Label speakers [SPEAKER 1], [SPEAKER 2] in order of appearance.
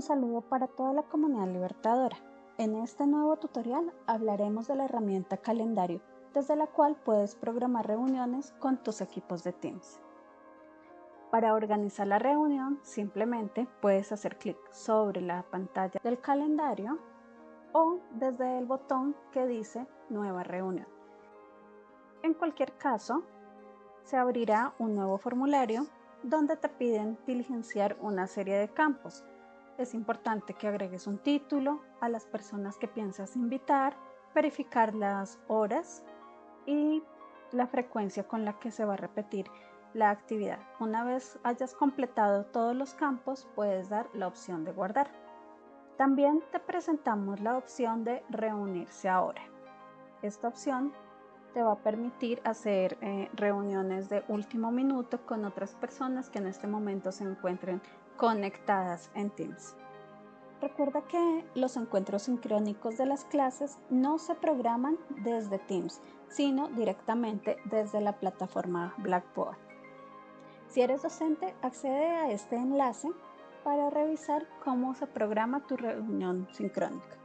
[SPEAKER 1] Un saludo para toda la comunidad libertadora. En este nuevo tutorial hablaremos de la herramienta calendario, desde la cual puedes programar reuniones con tus equipos de Teams. Para organizar la reunión, simplemente puedes hacer clic sobre la pantalla del calendario o desde el botón que dice Nueva reunión. En cualquier caso, se abrirá un nuevo formulario donde te piden diligenciar una serie de campos. Es importante que agregues un título a las personas que piensas invitar, verificar las horas y la frecuencia con la que se va a repetir la actividad. Una vez hayas completado todos los campos, puedes dar la opción de guardar. También te presentamos la opción de reunirse ahora. Esta opción te va a permitir hacer eh, reuniones de último minuto con otras personas que en este momento se encuentren conectadas en Teams. Recuerda que los encuentros sincrónicos de las clases no se programan desde Teams, sino directamente desde la plataforma Blackboard. Si eres docente, accede a este enlace para revisar cómo se programa tu reunión sincrónica.